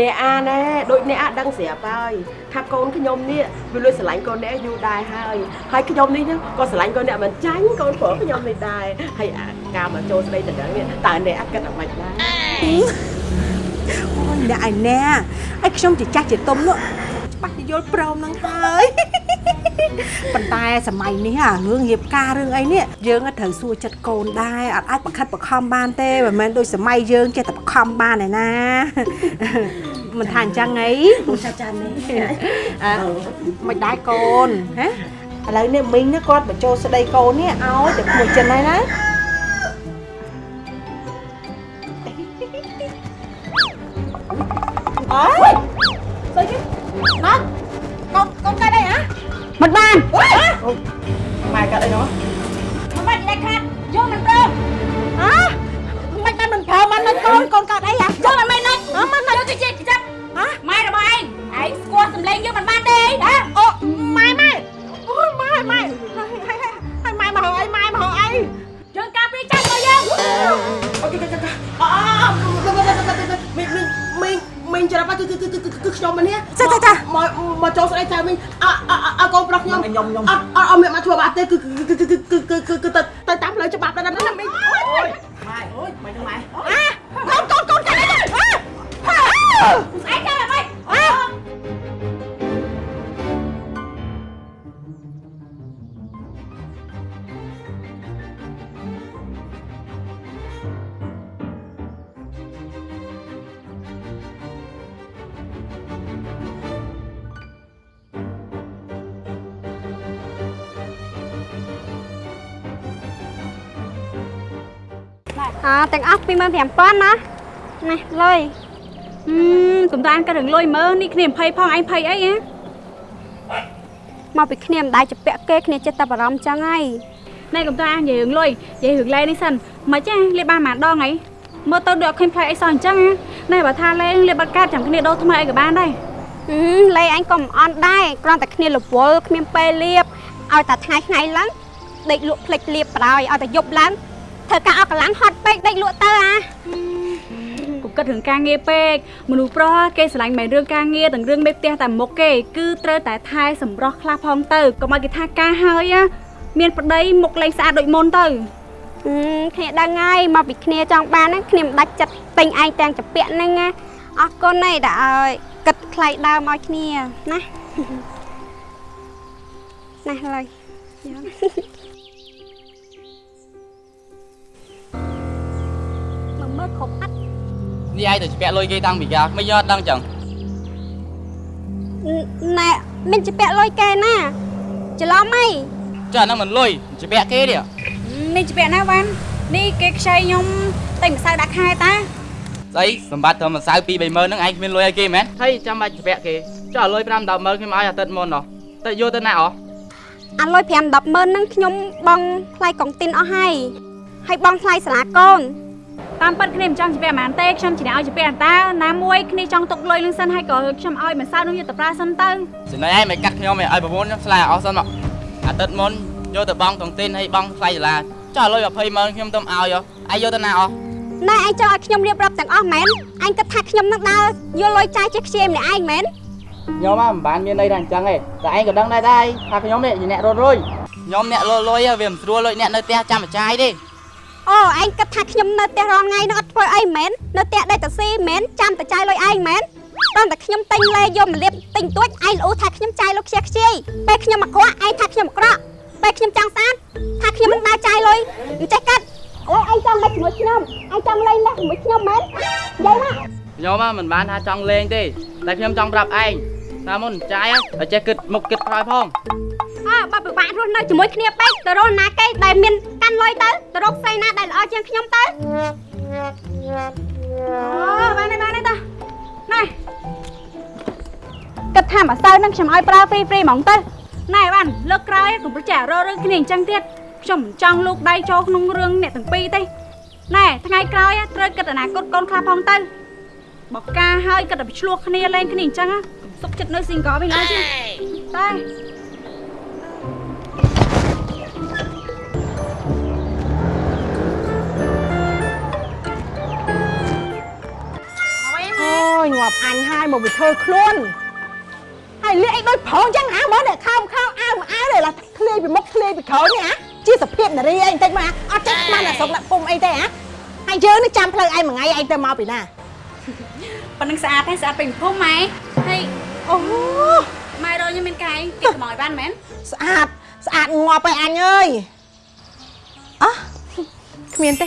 អ្នកអាណែដូចអ្នកអាដឹងស្រាប់ហើយថាកូនខ្ញុំនេះវាលួចស្រឡាញ់កូនអ្នកយូរដែរហើយហើយខ្ញុំនេះក៏ស្រឡាញ់កូនអ្នកមិនចាញ់កូនប្រុសខ្ញុំនេះដែរហើយអាការមកចូលស្ដីទៅដឹងនេះតើអ្នកអាគិតអ្វីដែរអូយអ្នកឯណែឲ្យខ្ញុំជាចាស់ជាទុំនោះច្បាស់ជាយល់ព្រមនឹងហើយ ប៉ុន្តែសម័យនេះអារឿងរៀបការរឿងអីនេះយើងក៏ត្រូវសួរចិត្តកូនដែរអត់អាចបខិតបខំបានទេមិនមែនដូចសម័យយើងចេះតែបខំបានឯណាមិនថាអញ្ចឹងអីចាចានេះអើមិនដែរកូនហ៎ឥឡូវនេះមីងនេះគាត់បញ្ចូលស្ដីកូននេះឲ្យតែមួយចិនហើយណាអើយស្អី មិនបានម៉ែកាត់អីនោះមិនបានដាច់ខាតយកមិនព្រមអើមិនបានមិនប្រើមិនកូនកូនកាត់អីហ៎យកមិនមិនណាច់អឺមិនណាច់យកទៅជិះចាប់ហ៎ម៉ែរបស់ឯងឯងស្គាល់សម្លេងយើងមិនបានទេហ៎អូម៉ែម៉ែអូយម៉ែម៉ែហើយហើយហើយម៉ែមកហើយម៉ែមកហើយយើងការព្រីចាស់របស់យើងអូខេចាចាអូមីងមីង មីងច្រាប់គឺគឺគឺគឺខ្ញុំមកនេះមកមកចូលស្ដីចៅមីងអអកូនប្រុសខ្ញុំខ្ញុំខ្ញុំអត់អត់មានមកធ្វើបាបទេគឺគឺគឺគឺគឺគឺទៅទៅតាមផ្លូវច្បាប់ដែរណាមីងអូយម៉ែអូយម៉ែម៉ែកូនកូនកូនកាត់អីឯងចាំអ្វី ទាំងអស់25000ណានេះលុយហឹមកំតានក៏រឿងលុយមើលនេះគ្នា20ផងឯង20អីហ៎មកពីគ្នាមិនដែរជាពាក់គេគ្នាចិត្តតែបារម្ភចឹងហើយណែកំតានិយាយរឿងលុយនិយាយរឿងលេនេះសិនមិនចេះលេបបានប៉ុន្មានដងហីមើលទៅដូចអត់ឃើញផ្លែអីសោះអញ្ចឹងណែបើថាលេលេបបាត់កាតចាំគ្នាដូរថ្មីអីក៏បានដែរហឹមលេអញក៏មិនអន់ដែរគ្រាន់តែគ្នារវល់គ្មានពេលលៀបឲ្យតែថ្ងៃថ្ងៃឡើងដេកលក់ផ្លិចលៀបបដ ாய் ឲ្យតែយប់ឡើង ធ្វើការអត់កម្លាំងហត់ពេកដេកលក់ទៅអាកុំគិតរឿងការងារពេកមនុស្សប្រុសគេស្រឡាញ់មិនរឿងការងារទាំងរឿងមេផ្ទះតែមុខគេគឺត្រូវតែថែសម្រស់ខ្លះផងទៅកុំឲ្យគេថាការហើយណាមានប្តីមុខលែងស្អាតដូចមុនទៅហឹមគ្នាដឹងហើយមកពីគ្នាចង់បានហ្នឹងគ្នាមិនដាច់ចិត្តពេញឯងទាំងចពាក់ហ្នឹងណាអរគុណឯងដែលឲ្យគិតថ្លៃដើមឲ្យគ្នាណាណាលុយយក មកមើលគ្រប់អត់នេះឯងទៅជាពាក់លុយគេតាំងពីកាមិនយកអត់ដឹងចឹងណែមានជាពាក់លុយគេណាច្រឡំអីចុះអាហ្នឹងមិនលុយជាពាក់គេនេះនេះជាពាក់ណាវ៉ាន់នេះគេខ្ចីខ្ញុំតែម្សៅដាក់ខែតាស្អីសម្បត្តិត្រឹមម្សៅ2 30000ហ្នឹងឯងគ្មានលុយឲ្យគេមែនហើយចាំបាច់ជាពាក់គេចុះលុយ5 100000ខ្ញុំឲ្យអាទិត្យមុនណោះទៅយកទៅណាអស់អាលុយ5 10ម៉ឺនហ្នឹងខ្ញុំបងថ្លៃកុងទីនអស់ហើយហើយបងថ្លៃសាលាកូន តាមពិតគ្នាមិនចង់ជាពាក់ហ្មងទេខ្ញុំជាអ្នកឲ្យជាពាក់តាណាមួយគ្នាចង់ទុកលុយលឹងសិនហើយក៏ខ្ញុំឲ្យម្សៅនោះយកទៅប្រើសិនទៅចំណែកឯងមិនកាត់ខ្ញុំឯងឲ្យប្រពន្ធខ្ញុំស្លាយអស់សិនមកអាទិត្យមុនយកទៅបងតុងទីនហើយបងថ្លៃសាលាចុះលុយ20000ខ្ញុំទៅឲ្យឯងយកទៅណាអស់ណែឯងចង់ឲ្យខ្ញុំរៀបរាប់ទាំងអស់មែនអញគិតថាខ្ញុំនឹងដើរយកលុយចាយចេះខ្ជិលម្នាក់ឯងមែនខ្ញុំមិនបានមានន័យថាអញ្ចឹងទេតែឯងក៏ដឹងដែរដែរថាខ្ញុំនេះជាអ្នករត់រុយខ្ញុំអ្នកលុយលុយវាមិនស្រួលលុយអ្នកនៅផ្ទះចាំបចាយទេ អូឯងគិតថាខ្ញុំនៅផ្ទះរាល់ថ្ងៃនឹងអត់ធ្វើអីមែននៅផ្ទះដេកតាស៊ីមែនចាំតែចាយលុយឯងមែនតោះតែខ្ញុំទិញលេយកមកលាបទិញទួចឯងល្អូថាខ្ញុំចាយលុយខ្ជិះខ្ជាយពេលខ្ញុំអាក្រក់ឯងថាខ្ញុំអាក្រក់ពេលខ្ញុំចង់ស្អាតថាខ្ញុំមិនដើរចាយលុយអញ្ចេះកាត់អូឯងចង់មកជាមួយខ្ញុំឯងចង់លេងលេះជាមួយខ្ញុំមែននិយាយណាខ្ញុំមិនបានថាចង់លេងទេតែខ្ញុំចង់ប្រាប់ឯង ថាមុនចាយឲ្យចេះគិតមុខគិតក្រោយផងអើបើពិបាករស់នៅជាមួយគ្នាពេកទៅរកណាគេដែលមានកាន់លុយទៅទៅរកស្រីណាដែលល្អជាងខ្ញុំទៅអូបានទេបានទេតាណែគិតថាម្សៅហ្នឹងខ្ញុំឲ្យប្រើហ្វ្រីហ្វ្រីហ្មងទៅណែបានលើកក្រោយកុំប្រចាំរករឿងគ្នាអញ្ចឹងទៀតខ្ញុំមិនចង់លោកដៃចូលក្នុងរឿងអ្នកទាំងពីរទេណែថ្ងៃក្រោយត្រូវគិតអនាគតកូនខ្លះផងទៅបកការហើយគិតតែឆ្លោះគ្នាលេងគ្នាអញ្ចឹង សុខចិត្តនៅ single វិញឡើយតាយងាប់អញហើយមកវាធ្វើខ្លួនហើយលាកអីដូចប្រងចឹងអាមើលអ្នកខំខំអាវអាវទេឡាធ្លាយពីមុខធ្លាយពីក្រោយនេះអាជាសភាពនារីអីបន្តិចមកអាអត់ចេះស្មានអាស្រុកដាក់ពុំអីទេអាហើយយើងនេះចាំផ្លូវឯងមួយថ្ងៃឯងទៅមកពីណាប៉ណ្ណឹងស្អាតទេស្អាតពេញភូមិម៉ែ ហើយអូម៉ែរកខ្ញុំមានកាយគេខ្មោចបានមែនស្អាតស្អាតងាប់ហើយអញអើយអោះគ្មានទេ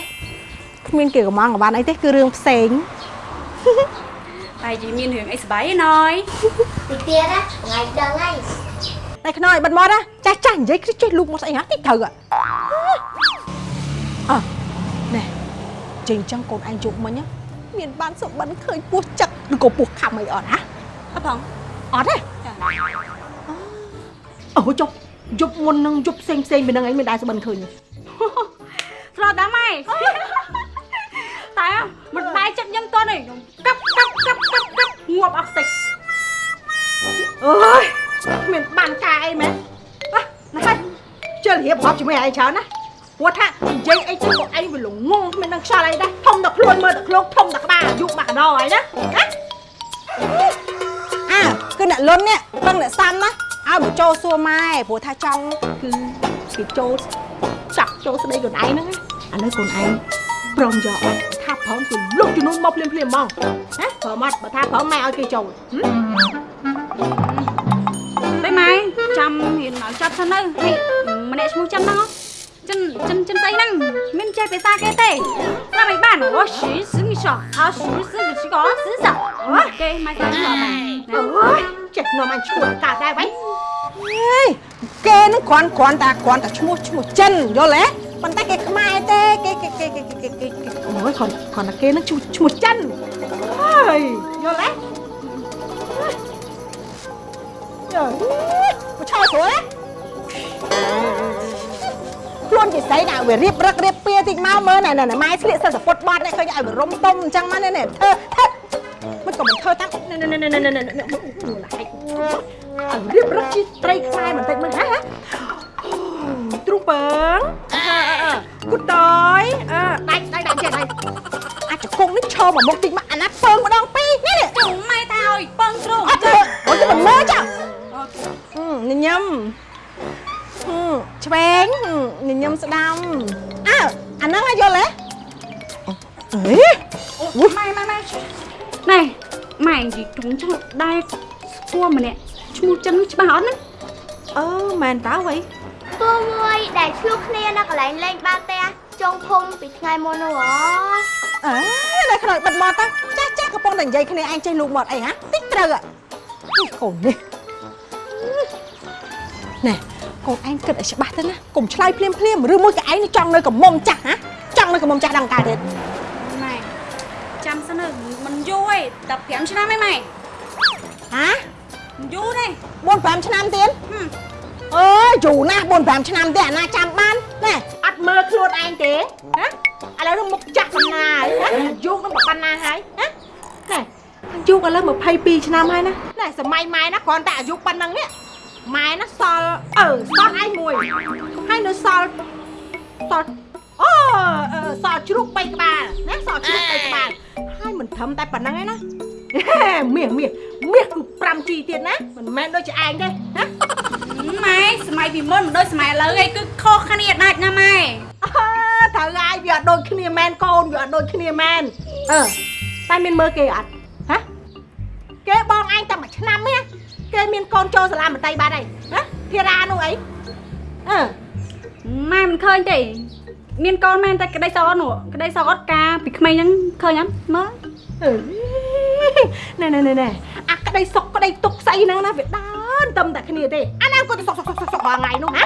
គ្មានគេកំងកំបានអីទេគឺរឿងផ្សេងតែយីមានរឿងអីសប្បាយឯណយទីទៀតណាថ្ងៃដឹងហើយតែខ្នើយបិទមាត់ណាចាស់ចាស់និយាយគឺចេះលូកមកស្អីហ่าតិចត្រូវអើណែចេញចឹងកូនឯងជប់មិញណាមានបានសុបិនឃើញពោះចឹកឬក៏ពោះខំអីអត់ហ่ะ អត់ផងអត់ទេអូជប់យប់មុននឹងយប់ផ្សេងផ្សេងពីនឹងឯងមានដែរសុបិនឃើញទេធ្លាប់ដែរម៉ែតែមិនដែរចិត្តខ្ញុំតន់ទេខ្ញុំកាប់កាប់កាប់កាប់កាប់ងាប់អស់តិចអើយគ្មានបានការអីមែនអ่ะណាស់ជិលរៀបរាប់ជាមួយឯងច្រើនណាព្រោះថានិយាយអីទៅក៏ឯងវាល្ងងគ្មាននឹងខ្យល់អីដែរធំតែខ្លួនមើលតែខ្លួនធំតែក្បាលអាយុមកកណ្ដោហើយណាណា អើគឺអ្នកលុននេះពឹងអ្នកសាំណាឲ្យមកចូលសួរម៉ែព្រោះថាចង់គឺគេចូលចាក់ចូលស្ដីខ្លួនឯងហ្នឹងណាឥឡូវខ្លួនឯងព្រមយកអត់ថាប្រងគឺលុកជំនួសមកភ្លាមភ្លាមៗហ្មងណាព្រមអត់បើថាព្រមម៉ែឲ្យគេចូលហឹមតែម៉ែចាំរៀនមកចាប់សិនទៅហើយម្នាក់ឈ្មោះចាំហ្នឹងចិនចិនចិនស្អីហ្នឹងមានចេះភាសាគេទេតាមមិនបានអូស៊ី សឹងសោះអត់ស៊ីសឹងស៊ីក៏សឹងសោះអូគេម៉ែតាមមកបានអើយចេះនាំអញឈួតកើតដែរវ៉ៃហេយគេនឹងគ្រាន់គ្រាន់តែគ្រាន់តែឈ្មោះឈ្មោះចិនយល់ទេប៉ុន្តែគេខ្មែរទេគេគេគេគេគេគេគេអូយគ្រាន់គ្រាន់តែគេនឹងឈ្មោះឈ្មោះចិនហើយយល់ទេយោមកឆោតព្រោះ ខ្លួនជាស្អីណាវារៀបរឹករៀបពៀតិចមកមើលណែណែម៉ែស្លៀកសិលតែពុតបាត់នេះឃើញឲ្យវារុំទុំអញ្ចឹងមកនេះធ្វើធ្វើមិនក៏មិនធ្វើតាមណែណែណែណែណែណែណែហែកឲ្យរៀបរឹកជាត្រីខ្សែបន្តិចមើលហ៎ទ្រូងពងអើអើគូតយអឺដាច់ដាច់ដាច់ចេះដាច់អាចកងនេះឈរមកមុខតិចមកអាណាពងម្ដងពីរនេះជុំម៉ែថាឲ្យពឹងទ្រូងអត់ទេអូយមិនមើលចាញញឹម ឆ្វេងញញឹមស្ដាំអើអាហ្នឹងឲ្យយល់ទេអេអូម៉ែម៉ែម៉ែណែម៉ែនិយាយទ្រូងចឹងដែរស្គាល់ម្នាក់ឈ្មោះចិនច្បាស់អត់ណាអឺមែនតើវ៉ៃពូមួយដែលឆ្លុះគ្នានៅកន្លែងលេងបាល់ទះចុងភូមិពីថ្ងៃមុននោះហ៎អើនៅខ្នើយបិទមាត់ទៅចាស់ចាស់កំពុងតែនិយាយគ្នាឯងចេះលូកមាត់អីហ៎តិចត្រូវហ៎នេះកូននេះណែ កូនឯងគិតឲ្យច្បាស់ទៅណាកុំឆ្លើយភ្លាមភ្លាមឬមួយក៏ឯងនឹងចង់នៅកំមុំចាស់ហ៎ចង់នៅកំមុំចាស់ដល់កើតទេម៉ែចាំសិនទៅមិនយូរទេ15ឆ្នាំឯងម៉ែហ៎មិនយូរទេ4 5ឆ្នាំទៀតហឹមអើយយូរណាស់4 5ឆ្នាំទៀតអាណាចាំបានណែអត់មើលខ្លួនឯងទេហ៎ឥឡូវនឹងមុខចាស់ប៉ុណ្ណាហើយហ៎អាយុនឹងប៉ុណ្ណាហើយហ៎ណែអាយុឥឡូវ22ឆ្នាំហើយណាណែសម័យម៉ែណាគ្រាន់តែអាយុប៉ុណ្ណឹងនេះ ម៉ែណាសល់អឺសល់ឯងមួយហើយនៅសល់សល់អូអឺសល់ជ្រូក3ក្បាលណាសល់ជ្រូក3ក្បាលហើយមិនត្រឹមតែប៉ុណ្ណឹងឯណាមាសមាសមាសគឺ 5G ទៀតណាមិនមែនដូចជាឯងទេណាម៉ែសម័យពីមុនមិនដូចសម័យឥឡូវឯងគឺខុសគ្នាដាច់ណាម៉ែអើត្រូវហើយវាអត់ដូចគ្នាមែនកូនវាអត់ដូចគ្នាមែនអឺតែមានមើលគេអត់ហ៎គេបងឯងតែមួយឆ្នាំទេ គេមានកូនចូលសាលាមត្តេយ្យបាត់ហើយណាធារានោះអីអឺម៉ែមិនឃើញទេមានកូនមែនតែក្តីសោកអត់នោះក្តីសោកអត់ការពីក្មេងហ្នឹងឃើញអត់មើលអឺណែណែណែណែអាក្តីសុកក្តីទុកស្អីហ្នឹងណាវាដើរតែតែគ្នាទេអាណាគាត់ទៅសុកសុកសុកសុករាល់ថ្ងៃនោះហ៎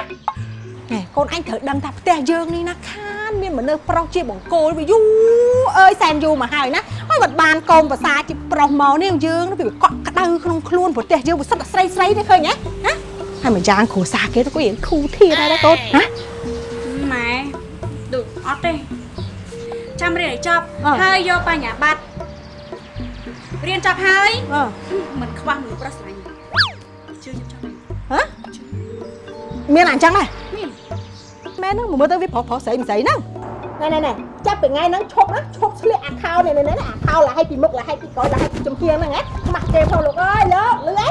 ណែកូនអញត្រូវដឹងថាផ្ទះយើងនេះណាខានមានមនុស្សប្រុសជាបង្គោលវាយូរអើយសែនយូរមកហើយណា ហើយបាត់បានកូនភាសាជាប្រុសមកនេះយើងវាកក់ក្ដៅក្នុងខ្លួនប្រទេសយើងវាសិតតែស្រីស្រីទេឃើញហ៎ហ៎ហើយមួយយ៉ាងគ្រួសារគេទៅក៏រៀងធូរធារដែរណាកូនហ៎ម៉ែដូចអត់ទេចាំរៀនឲ្យចប់អ่ะហើយយកបញ្ញាបត្ររៀនចប់ហើយអឺមិនខ្វះមនុស្សប្រុសស្រឡាញ់ជឿខ្ញុំចង់ហ៎មានអញ្ចឹងដែរមានមែនហ្នឹងមើលទៅវាប្រុសប្រុសស្រីមិនស្រីហ្នឹង ណណែណែណែចាប់ពីថ្ងៃហ្នឹងឈប់ណាឈប់ស្លៀកអាខោនេះនេះអាខោឡាឲ្យពីមុខឡាឲ្យពីក្រោយឡាឲ្យពីចំហៀងហ្នឹងណាខ្មាស់គេផងលោកអើយលោកលឺអេ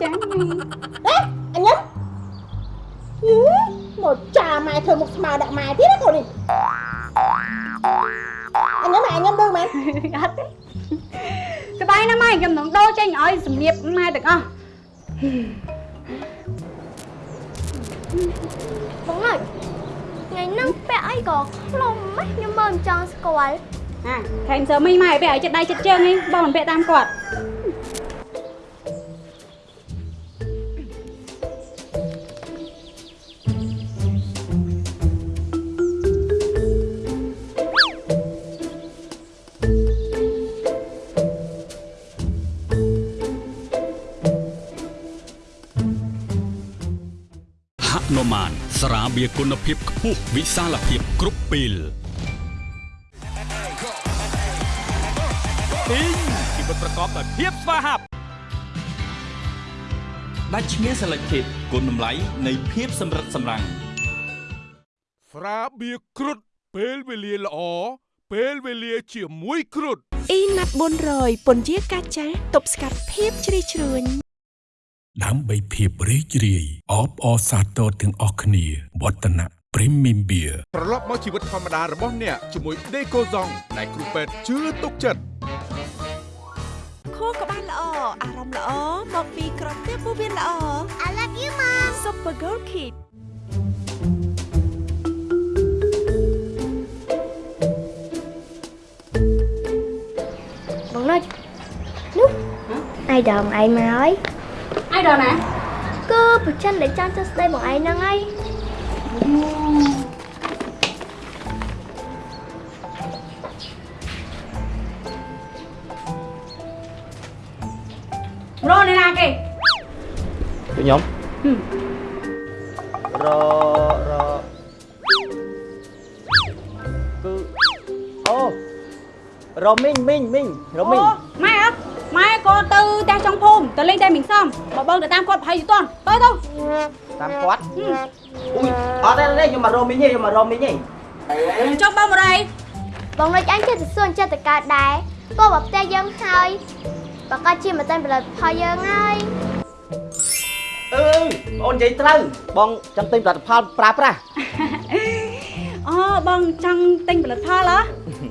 ចាម៉ែអេអញញឹមយីមកចាម៉ែធ្វើមុខស្មើដាក់ម៉ែទៀតណាកូននេះអញញឹមអញញឹមដឹងមែនអត់ទេក្បាយណាស់ម៉ែខ្ញុំនឹងដូរចេញឲ្យសម្លៀកម៉ែទាំងអស់បងអើយ ថ្ងៃហ្នឹងពាក់អីក៏ខ្លុំម៉េះខ្ញុំមើលមិនចង់ស្គាល់អាខែមសើមីម៉ែពាក់ឲ្យចិត្តដៃចិត្តជើងនេះបងមិនពាក់តាមគាត់ ស្រាបៀរគុណភាពខ្ពស់វិសាលភាពគ្រប់ពេលពីងជីវិតប្រកបដោយភាពស្វាហាប់ដាច់ឈ្មោះ Selected គុណតម្លៃនៃភាពសម្រិតសម្រាំងស្រាបៀរគ្រុតពេលវេលាល្អពេលវេលាជាមួយគ្រុតអ៊ីណាត់400ពន្យាកាចាទប់ស្កាត់ភាពជ្រីជ្រួញ ដើម្បីភាពរីករាយអបអរសាទរទាំងអស់គ្នាវឌ្ឍនៈ Premium Beer ត្រឡប់មកជីវិតធម្មតារបស់អ្នកជាមួយ Decoson ដែលគ្រូពេទ្យជឿទុកចិត្តខួរក្បាលល្អអារម្មណ៍ល្អមកពីក្រពះពោះវៀនល្អ I love you mom Super Girl Kid បងណុចនោះអាយដងឯងមកហើយ ai đâu nè គឺប្រចិនដែលចង់ចុះស្ដីបងឯងហ្នឹងហើយ rô này nè kì ខ្ញុំ ររគឺអូរមីងមីងមីងរមីង Ủa, mai hả mai cô tư ta trong phum ta lên tay mình xong mà bơm để tam con phải gì toàn tới đâu តាមគាត់អ៊ុយអត់ទេទេខ្ញុំមករមីងទេខ្ញុំមករមីងទេ trong bao vào đây បងណុចអញចិត្តទៅសួនចិត្តទៅកើតដែរក៏មកផ្ទះយើងហើយប្រកាសជាមិនតែផលិតផលយើងហើយអឺបងនិយាយត្រូវបងចង់ទិញផលិតផលប្រើប្រាស់ Ờ, bông trong tinh ផលិតផលហ៎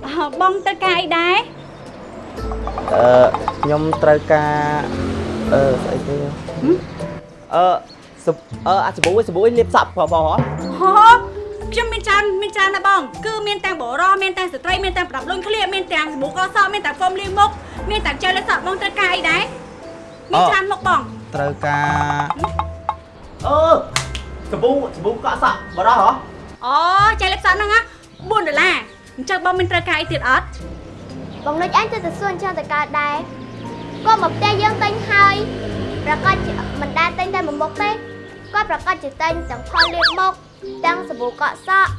អឺបងទៅការអីដែរ អឺខ្ញុំត្រូវការអឺស្អីគេអឺសបអឺអាសាប៊ូឯងសាប៊ូឯងលាបសក់ប្រហោះហូខ្ញុំមានច្រើនមានច្រើនណាស់បងគឺមានទាំងបរោះមានទាំងស្ត្រីមានទាំងប្រដាប់លុញឃ្លៀកមានទាំងសាប៊ូកសក់មានទាំងហ្វូមលាងមុខមានទាំងជែលលេបសក់បងត្រូវការអីដែរមានច្រើនមុខបងត្រូវការអឺសាប៊ូសាប៊ូកក់សក់បរោះហ៎អូចែលេបសក់ហ្នឹងណា4ដុល្លារអញ្ចឹងបងមានត្រូវការអីទៀតអត់ បងណុចអញចិត្តទៅសួនចិត្តទៅកើតដែរក៏មកផ្ទះយើងទិញហើយប្រកាសជាមិនដែលទិញតែមួយមុខទេគាត់ប្រកាសជាទិញទាំងផលលាបមុខទាំងសាប៊ូកក់សក់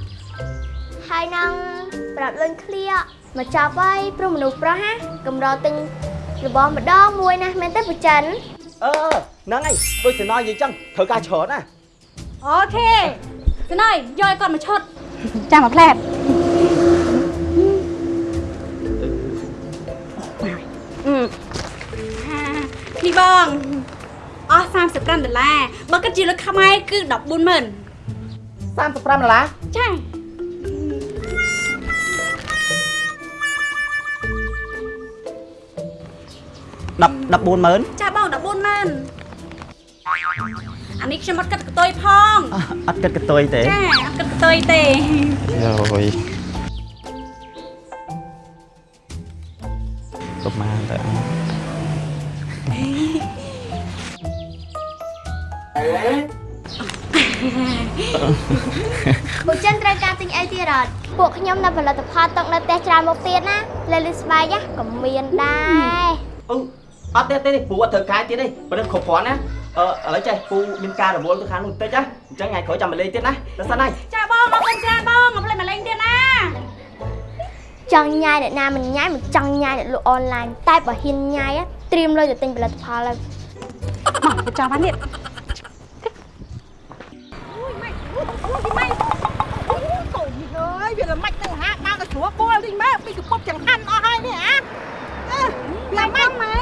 ហើយនឹងប្រាប់លុញឃ្លៀកមកចាប់ហើយព្រោះមនុស្សប្រុសណាកម្រទិញរបស់ម្ដងមួយណាមែនទេប្រចិនអឺហ្នឹងហើយដូចសំណនិយាយចឹងត្រូវការច្រើនណាអូខេស្នើយយកឲ្យគាត់មកឈុតចាំមកផ្លែត បងអស់35ដុល្លារបើគិតជាលុយខ្មែរគឺ140,000 35ដុល្លារចា10 140,000ចាបង140,000អានេះខ្ញុំអត់គិតកតុយផងអត់គិតកតុយទេចាអត់គិតកតុយទេយោយប្រហែ លទៅបុចិនត្រូវការទិញអីទៀតអត់ពួកខ្ញុំនៅផលិតផលទឹកនៅផ្ទះច្រើនមុខទៀតណាលេលីស្បែកណាក៏មានដែរអឺអត់ទេទេពូអត់ត្រូវការទៀតទេប៉ុន្តែគ្រប់គ្រាន់ណាអឺឥឡូវចេះពូមានការរវល់ទៅខាងនោះបន្តិចណាអញ្ចឹងថ្ងៃក្រោយចាំមកលេងទៀតណាទៅសិនហើយចាបងអរគុណច្រើនបងមកផ្លេចមកលេងទៀតណាចង់ញ៉ាយអ្នកណាមិនញ៉ាយមិនចង់ញ៉ាយអ្នកលក់អនឡាញតែបើហ៊ានញ៉ាយណាត្រៀមលុយទៅទិញផលិតផលហើយមកទៅចាំបានទៀតអូយម៉ៃអូយម៉ៃអូយកូននេះអើ វាមិនទៅហាបើក៏ស្រួលពួលវិញមើលពីកំពុកចង្ហាន់អស់ហើយនេះហ៎អឺវាមិនម៉ែ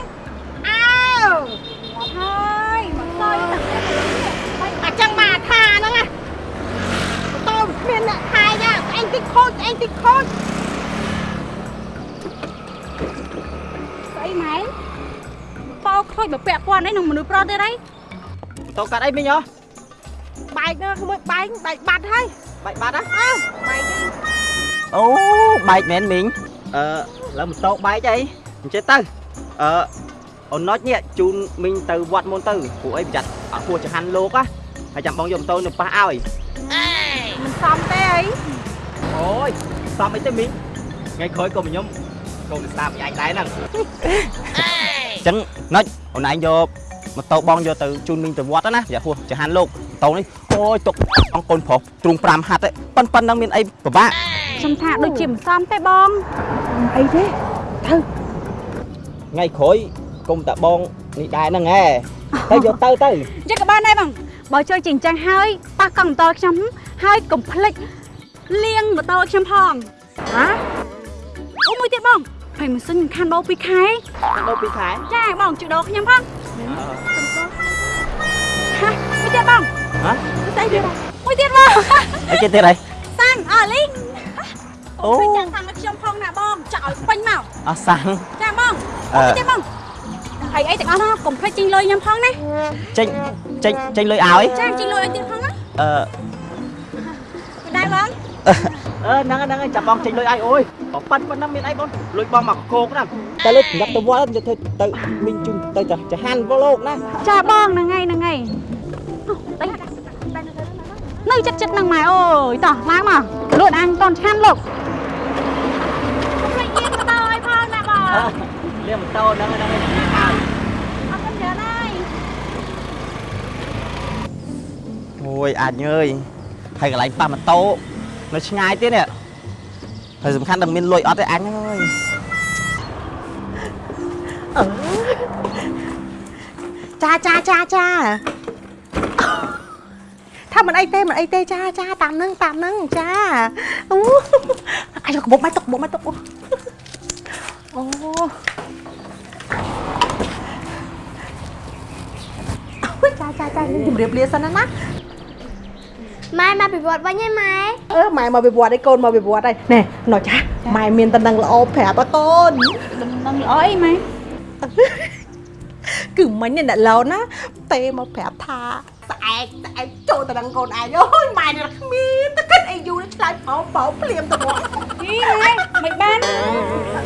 អើហើយមកសយតាអញ្ចឹងមកថាហ្នឹងណាតោគ្មានអ្នកថែយ៉ាស្អែងតិចខូចស្អែងតិចខូចស្អីម៉ែតោខូចបើពាក់ព័ន្ធអីនឹងមនុស្សប្រុសទៀតអីតោកាត់អីមិញហ៎បែកណាក្មួយបែកបែកបាត់ហើយបែកបាត់ហ៎អើបែកនេះ អូបែកមែនមីងអឺឡើងម៉ូតូបែកអីអញ្ចឹងទៅអឺអូនណុចនេះជូនមីងទៅវត្តមុនទៅពួកអីប្រយ័ត្នអត់គួរចង្ហាន់លោកណាហើយចាំបងយកម៉ូតូនៅប៉ះឲ្យមិនសមទេអីអូយសំអីទៅមីងថ្ងៃក្រោយក៏ខ្ញុំកូនស្ដាប់ឯងដែរហ្នឹងអញ្ចឹងណុចអូនឯងយកម៉ូតូបងយកទៅជូនមីងទៅវត្តណាប្រយ័ត្នហួសចង្ហាន់លោកម៉ូតូនេះអូយទុកអង្គកូនប្រុសទ្រូង5ហាត់ទេប៉ុនប៉ុណ្ណឹងមានអីពិបាក ខ្ញុំថាដូចជាមិនសមទេបងអីទេថ្ងៃក្រោយគុំតាបងនេះដែរហ្នឹងហ៎ទៅយកទៅទៅអញ្ចឹងក៏បានដែរបងបើជួយជាអញ្ចឹងហើយប៉ះកង់ម៉ូតូខ្ញុំហើយកុំភ្លេចលាងម៉ូតូឲ្យខ្ញុំផងហ៎អូមួយទៀតបងហើយម៉ាស៊ីនខានដោ2ខែដល់ពីខែចាបងជួយដោខ្ញុំផងហាមួយទៀតបងហ៎ស្អីទៀតមួយទៀតបងអីគេទៀតហើយសាំងអលីង អូជួយចាំសាំងឲ្យខ្ញុំផងណាបងចាក់ឲ្យពេញមកអស់សាំងចាបងអឺអូមួយទៀតបងហើយអីទាំងអស់ហ្នឹងកុំភ្លេចចេញលុយខ្ញុំផងណាចេញចេញចេញលុយឲ្យចាចេញលុយឲ្យទៀតផងណាអឺមិនដែរបងអឺហ្នឹងហ្នឹងចាំបងចេញលុយឲ្យអូយប៉ិនប៉ុណ្ណឹងមានអីបងលុយបងមកកោកហ្នឹងតែលុយញ៉ាប់ទៅវត្តទៅទៅទៅមីងជូនទៅចាហាន់វលោកណាចាបងហ្នឹងហើយហ្នឹងហើយអូតិចនៅចិត្តចិត្តហ្នឹងម៉ែអើយតោះឡើងមកលួចអាំងតនឆាន់លោកភ្លេចយាងទៅឲ្យផងណាបង អឺ លាម៉ូតូហ្នឹងហ្នឹងឲ្យអរគុណច្រើនហើយអូយអាចអើយហើយកន្លែងប៉ះម៉ូតូនៅឆ្ងាយទៀតនេះហើយសំខាន់តែមានលុយអត់ទេអញអើយចាចាចាចាថាមិនអីទេមិនអីទេចាចាតាមនឹងតាមនឹងចាអូអាយកកបុកមកទុកបុកមកទុកអូ អូចាចាចានេះជំរាបលាសិនណាណាម៉ែមកពីវត្តវិញហើយម៉ែអឺម៉ែមកវិវត្តឲ្យកូនមកវិវត្តហើយណែណោះចាម៉ែមានតំណឹងល្អប្រាប់ឲ្យកូននឹងល្អអីម៉ែគឺមិញនេះអ្នកឡូនណាទេមកប្រាប់ថាស្អែកស្អែកចូលតំណឹងកូនឯងអូយម៉ែនេះគ្មានទៅគិតអីយូរឆ្លើយបោបោភ្លាមទៅមក ហីម៉ែមិនបាន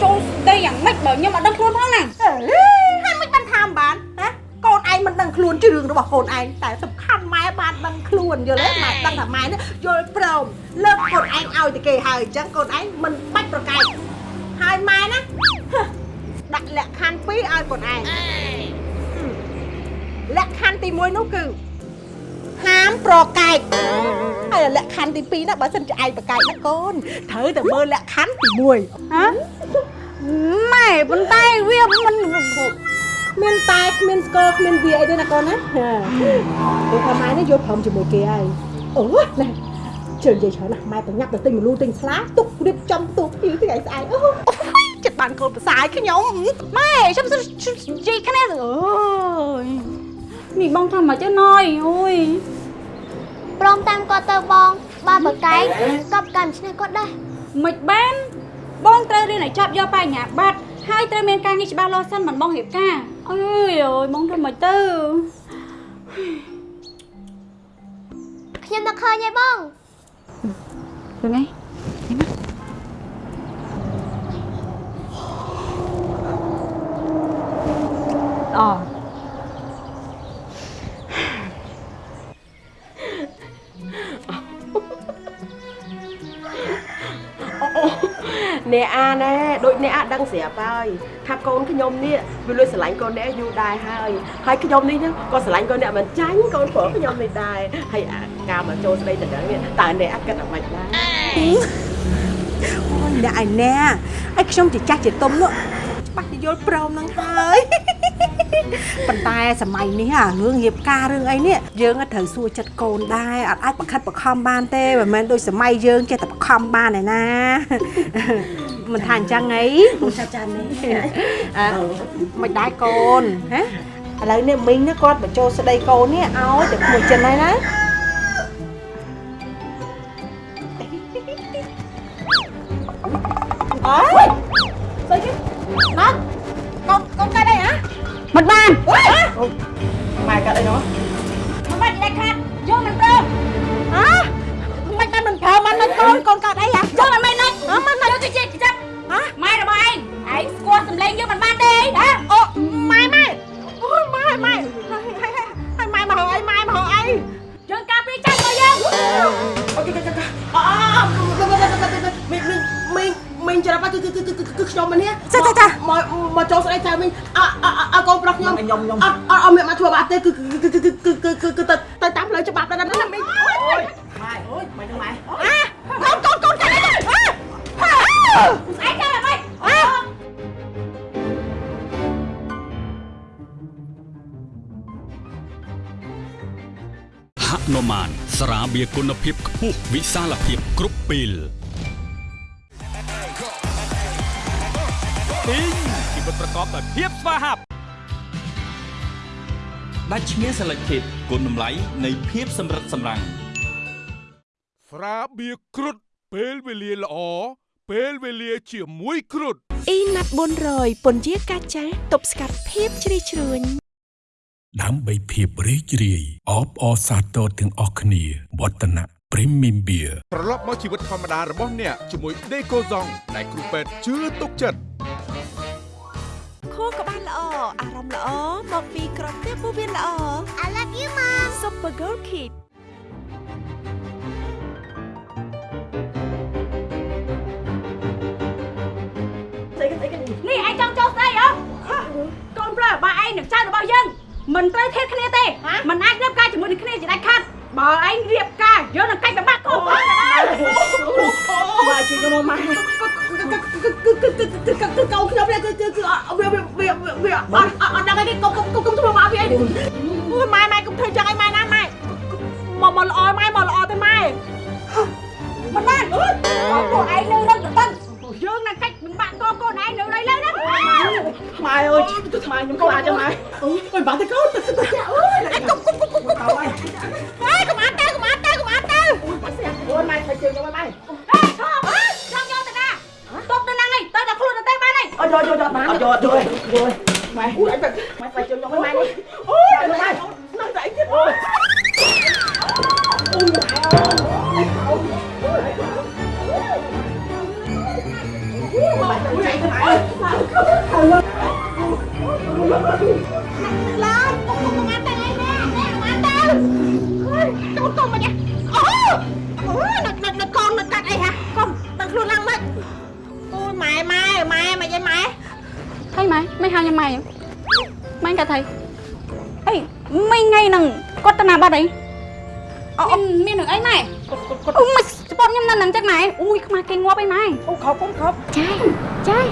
ចូលស្ដីយ៉ាងម៉េចបើខ្ញុំអត់ដឹងខ្លួនផងណាអេហើយមិនបានថាមិនបានណាកូនឯងមិនដឹងខ្លួនជារឿងរបស់កូនឯងតែសំខាន់ម៉ែបានដឹងខ្លួនយល់ទេម៉ែដឹងថាម៉ែនេះយល់ព្រមលើកកូនឯងឲ្យទៅគេហើយអញ្ចឹងកូនឯងមិនបាច់ប្រកែកហើយម៉ែណាហឹមដាក់លក្ខខណ្ឌ2ឲ្យកូនឯងលក្ខខណ្ឌទី1នោះគឺ ហាមប្រកែកហើយលក្ខខណ្ឌទី2ណាបើសិនជាឯងប្រកែកណាកូនត្រូវតែមើលលក្ខខណ្ឌទី1ហ៎ម៉ែប៉ុន្តែវាមិនមានតែគ្មានស្គរគ្មានវាអីទេណាកូនណាពេលថាម៉ែនេះយកព្រមជាមួយគេហើយអូណែជើងនិយាយច្រើនណាស់ម៉ែប្រញាប់ទៅទិញមលូទិញស្លាទុករៀបចំទូភីថ្ងៃស្អែកអូចិត្តបានកូនប្រសាយខ្ញុំម៉ែខ្ញុំនិយាយគ្នាអូយ នេះបងថាមកទៅណយអូយព្រមតាមគាត់ទៅបងបើបកែកកប់កម្មឆ្នេះគាត់ដែរមិនបាន បងត្រូវរៀនឲ្យចាប់យកបញ្ញាបត្រហើយត្រូវមានការងារច្បាស់លាស់សិនមិនបងរៀបការអើយអូយបងធ្វើមិនទៅខ្ញុំនឹកឃើញហើយបងហ្នឹងហើយ ដូចអ្នកអាដឹងស្រាប់ហើយថាកូនខ្ញុំនេះវាលួចស្រឡាញ់កូនអ្នកយូរដែរហើយហើយខ្ញុំនេះក៏ស្រឡាញ់កូនអ្នកមិនចាញ់កូនប្រុសខ្ញុំនេះដែរហើយអាការមកចូលស្ដីទៅដល់នេះតើអ្នកអាគិតអ្វីដែរអូយអ្នកឯណែឲ្យខ្ញុំជាចាស់ជាទុំនោះច្បាស់ជាយល់ព្រមនឹងហើយប៉ុន្តែសម័យនេះអារឿងរៀបការរឿងអីនេះយើងក៏ត្រូវសួរចិត្តកូនដែរអត់អាចបង្ខិតបង្ខំបានទេមិនមែនដូចសម័យយើងចេះតែបង្ខំបានឯណា មិនថាអញ្ចឹងអីចាចានេះអឺមិនដែរកូនហ៎ឥឡូវនេះមីងនេះគាត់បញ្ចូលស្ដីកូននេះឲ្យតែមួយចិនហើយណាអើយស្អីគេណាកូនកូនកាត់អីហ៎មិនបានម៉ែកាត់អីនោះមិនបានដាច់ខាតយកមិនព្រមហ៎មិនបានមិនប្រើមិនឲ្យកូនកូនកាត់ ខ្ញុំមិននេះមកមកចូលស្ដីចៅមីងអអកូនប្រុសខ្ញុំខ្ញុំខ្ញុំអត់អត់អត់មានមកធ្វើបាបទេគឺគឺគឺគឺគឺគឺគឺទៅទៅតាមផ្លូវច្បាប់ដល់ណាមីងអូយម៉ែអូយម៉ែទៅម៉ែអាកូនកូនកូនកាត់អីស្អែកចាំអ្វីអើហនុមានស្រាបៀរគុណភាពខ្ពស់វិសាលភាពគ្រប់ពេល ប្រកបដោយភាពស្វាហាប់ដាច់ឈ្មោះ Selected គុណតម្លៃនៃភាពសម្រិតសម្រាំងស្រាបៀរគ្រុតពេលវេលាល្អពេលវេលាជាមួយគ្រុតអ៊ីណាត់400ពន្យាកាចាស់ទប់ស្កាត់ភាពជ្រីជ្រួញដើម្បីភាពរីករាយអបអរសាទរទាំងអស់គ្នាវឌ្ឍនៈ Premium Beer ត្រឡប់មកជីវិតធម្មតារបស់អ្នកជាមួយដេកូសុងដែលគ្រូពេទ្យជឿទុកចិត្ត ខួរក្បាលល្អអារម្មណ៍ល្អមកពីក្រពះពោះវៀនល្អ I love you mom Super Gold Kid នេះឯងចង់ចូលស្អីអើកូនប្រុសបើឯងនឹងចៅរបស់យើងមិនត្រូវធៀបគ្នាទេមិនអាចរៀបការជាមួយនឹងគ្នាជាដាច់ខាត បើឯងរៀបការយើងនឹងកាច់ប្របាក់កូនបានដែរម៉ែជួយខ្ញុំម៉ែគឺគឺគឺគឺគឺគឺកូនខ្ញុំនេះគឺគឺគឺវាវាវាអត់អត់ដឹងឯងកុំកុំកុំធ្វើមកវាអីអូយម៉ែម៉ែកុំធ្វើចឹងឲ្យម៉ែណាម៉ែមកមកល្អម៉ែមកល្អទេម៉ែមិនបានពួកឯងនៅនឹងទៅ យើងនឹងកាច់ប្របាក់កូនកូនឯងនៅឡើយឡើយណាម៉ែអើយទៅម៉ែខ្ញុំខ្លាចចឹងម៉ែអូយបាត់ទៅកូនទៅទៅអូយកុំកុំកុំកុំទៅម៉ែម៉ែកុំអត់ទៅកុំអត់ទៅកុំអត់ទៅអូយម៉ែធ្វើជើងខ្ញុំម៉ែអេឈប់ចង់យកទៅណាទុកទៅហ្នឹងឯងទៅដល់ខ្លួនទៅបានឯងអត់យកយកយកម៉ែអត់យកយកយកម៉ែអូយម៉ែធ្វើជើងខ្ញុំម៉ែនេះអូយម៉ែនឹងតែទៀតអូយ ឡើងកុំកុំអត់ទៅឯណាកុំអត់ទៅកូនកុំមកនេះអូអូនឹកនឹកនឹកកូននឹកកាត់អីហ่ะកុំដឹងខ្លួនឡើងមិនអូយម៉ែម៉ែម៉ែមិនអីម៉ែថៃម៉ែមិនហៅញ៉ាំម៉ែម៉ែកាត់ថៃអីមិនថ្ងៃហ្នឹងគាត់ទៅណាបាត់អីអូមាននឹងអីម៉ែអូមិនស្ពតញ៉ាំនៅនឹងចឹងម៉ែអូយខ្មាស់គេងាប់អីម៉ែអូខប់កុំខប់ចាយចាយ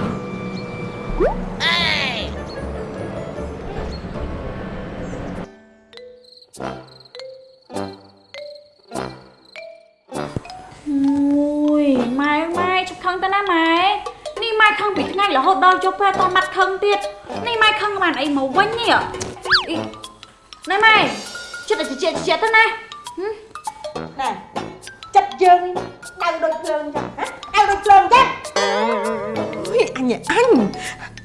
ថ្ងៃរហូតដល់ជប់ពេលតមាត់ខឹងទៀតនេះម៉ែខឹងបានអីមកវិញនេះអីណែម៉ែចិត្តតែជាជាទៅណាណែចិត្តយើងដៅដូចភ្លើងចឹងហ៎ដៅដូចភ្លើងចឹងអូយអញអញ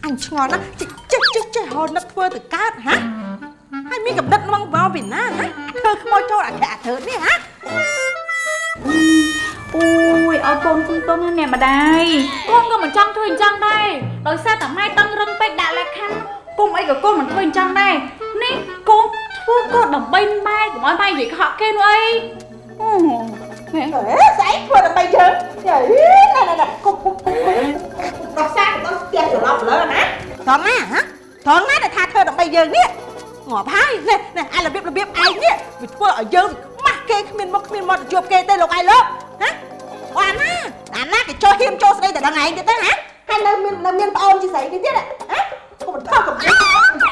អញឆ្ងល់ណាស់ចេះចេះចេះហត់នឹកធ្វើទៅកើតហ៎ហើយមានកំណត់មកមកពីណាណាធ្វើខ្មោចចូលអក្សរអធិនេះហ៎ អូយឲ្យកូនគុំទុនណាអ្នកម្ដាយកូនក៏មិនចង់ធ្វើអញ្ចឹងដែរដោយសារតែម៉ែតឹងរឹងពេកដាក់លក្ខខណ្ឌគុំអីក៏កូនមិនធ្វើអញ្ចឹងដែរនេះកូនធ្វើកូនដើម្បីម៉ែកុំឲ្យម៉ែនិយាយកុហកគេនោះអីអូម៉ែអេស្អីធ្វើដើម្បីយើងយីណែណែណែគុំគុំគុំដោះសារទៅផ្ទះច្រឡំលើណាត្រង់ណាហ៎ត្រង់ណាដែលថាធ្វើដើម្បីយើងនេះងាប់ហើយណែណែអារបៀបរបៀបឯងនេះវាធ្វើឲ្យយើងខ្មាស់គេគ្មានមុខគ្មានមាត់ទៅជួបគេទេលោកឯងលោក ណាអូអាណាអាណាគេចូលហ៊ាមចូលស្ដីតែដល់ឯងទៀតទេណាហើយនៅមាននៅមានប្អូនជាស្រីគេទៀតហ៎កុំថោកកុំអី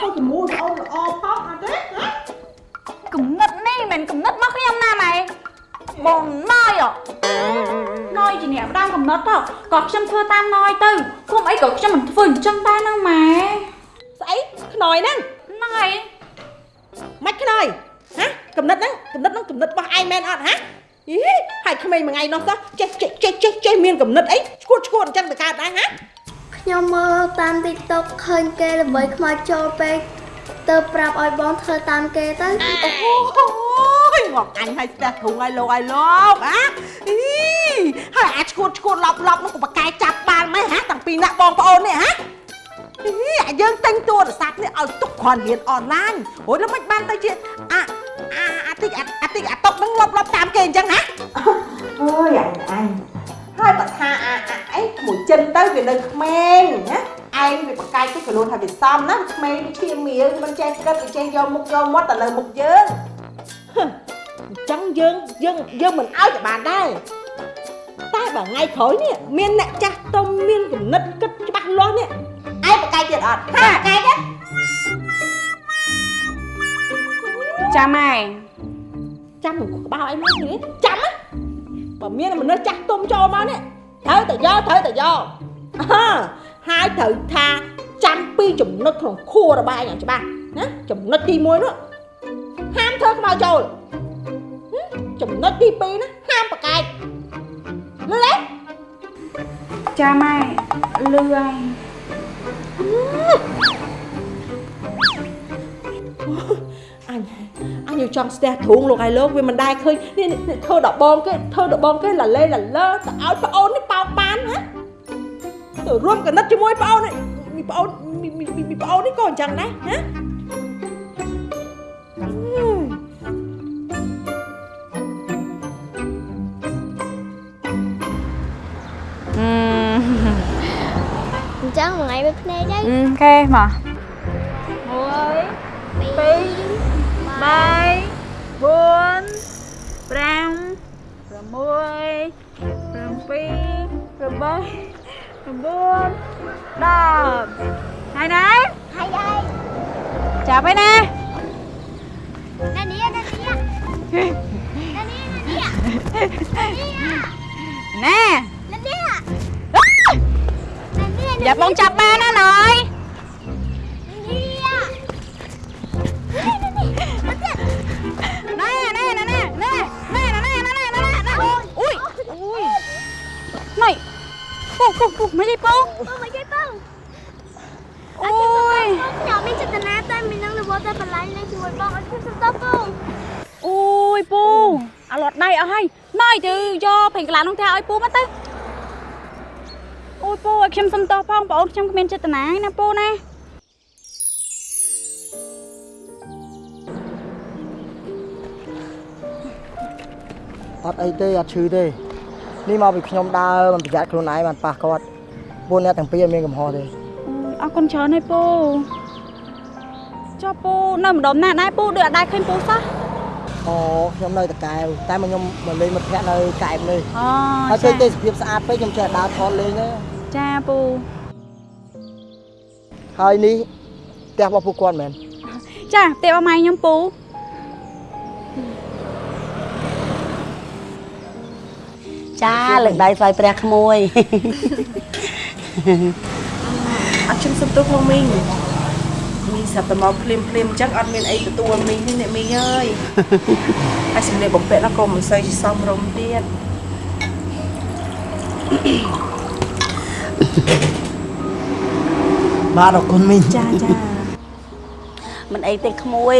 ទៅជាមួយប្អូនល្អផងអត់ទេហ៎កំណត់នេះមិនកំណត់មកខ្ញុំណាម៉ែបងណយអណយជាអ្នកផ្ដើមកំណត់ទៅក៏ខ្ញុំធ្វើតាមណយទៅគុំអីក៏ខ្ញុំមិនធ្វើអញ្ចឹងដែរណាម៉ែស្អីខ្នើយហ្នឹងហ្នឹងហើយមិនខ្នើយហ៎កំណត់ហ្នឹងកំណត់ហ្នឹងកំណត់របស់ឯងមែនអត់ហ៎ យីហើយក្មេងមួយថ្ងៃនោះសោះចេះចេះចេះចេះចេះមានកំណត់អីឈួតឈួតអញ្ចឹងទៅកើតដែរហ៎ខ្ញុំមើលតាម TikTok ឃើញគេល្បីខ្មោចចូលពេកទៅប្រាប់ឲ្យបងធ្វើតាមគេទៅអូយមកអញឲ្យស្ទះធុងឲ្យលោកឲ្យលោកអាអីហើយអាឈួតឈួតលប់លប់នោះក៏បកាយចាប់បានម៉េចហ៎តាំងពីណាបងប្អូននេះហ៎អីយើងទិញទូរស័ព្ទនេះឲ្យទុកគ្រាន់រៀនអនឡាញអូយនឹងមិនបានទៅជាអា អាអាតិចអាអាតិចអាតុកនឹងលប់លប់តាមគេអញ្ចឹងណាអូយអញអញហើយបើថាអាអាអីក្មួយចិនទៅវានៅក្មេងណាឯងវាបកកាយទៅក៏លួនថាវាសំណាក្មេងវាឈាមមៀលមិនចេះគិតវាចេះយកមុខយកមាត់ទៅលើមុខយើងហឹមអញ្ចឹងយើងយើងយើងមិនឲ្យក៏បានដែរតែបើថ្ងៃក្រោយនេះមានអ្នកចាស់ទុំមានគំនិតគិតច្បាស់លាស់នេះឯងបកកាយទៀតអត់ហាបកកាយទេ ចាំម៉ែចាំនឹងក្បាលអីមកនេះចាំណាបើមានមនុស្សចាស់ទុំចូលមកនេះត្រូវតែយកត្រូវតែយកអើហើយត្រូវថាចាំពីចំណុចក្នុងខួររបស់ឯងឲ្យច្បាស់ណាចំណុចទី1នោះហាមធ្វើខ្មៅចូលហឹមចំណុចទី2ណាហាមប្រកែកលឺទេចាំម៉ែលឺហើយអញ អញចង់ស្ទះទ្រូងលោកឲ្យលោកវាមិនដែរឃើញនេះនេះធ្វើដបងគេធ្វើដបងគេលាលេលាលើទៅឲ្យប្អូននេះបោកបានណាទៅរួមកណិតជាមួយប្អូននេះមីប្អូនមីមីមីប្អូននេះក៏អញ្ចឹងដែរណាអញ្ចឹងមួយថ្ងៃមួយភ្នែកទៅអូខេមកពី3 4 5 6 7 8 9 10 ហើយណាហើយហើយចាប់ហើយណាណានេះណានេះណានេះណានេះណានេះណែណានេះយ៉ាបងចាប់បានណាណយណែ ណែណែណែណែណែណែណែណែណែណែណែអុយអុយណៃពូពូពូមិនអីពូបងមកគេបងអូយខ្ញុំមានចេតនាតែមាននឹងរវល់តែបន្លាញនឹងជាមួយបងអត់ខ្ញុំសុំតបបងអូយពូអាឡត់ដៃអស់ហើយណៃទៅយកពេញកន្លះនោះទៅឲ្យពូមកទៅអូយពូឲ្យខ្ញុំសុំតោះផងបងអូនខ្ញុំគ្មានចេតនាទេណាពូណា អត់អីទេអត់ឈឺទេនេះមកពីខ្ញុំដើរមិនប្រយ័ត្នខ្លួនឯងបានប៉ះគាត់ពួកអ្នកទាំងពីរអត់មានកំហុសទេអរគុណច្រើនហើយពូចុះពូនៅម្ដុំណាដែរពូដូចអត់ដែរឃើញពូសោះអូខ្ញុំនៅតកែវតែមកខ្ញុំមកលេងមិត្តភក្តិនៅកែបនេះអូហើយឃើញទេសភាពស្អាតពេកខ្ញុំចេះដើរថតលេងទេចាពូហើយនេះផ្ទះរបស់ពួកគាត់មែនចាផ្ទះអម៉ៃខ្ញុំពូ ចាលើកដៃស្វាយព្រះក្មួយអត់ខ្ញុំសុំទោសក្នុងមីងមីងស្រាប់តែមកភ្លាមភ្លាមអញ្ចឹងអត់មានអីទទួលមីងទេអ្នកមីងអើយហើយសម្លៀកបំពាក់នោះក៏មិនសូវជាសមរម្យទៀតបាទអរគុណមីងចាចាមិនអីទេក្មួយ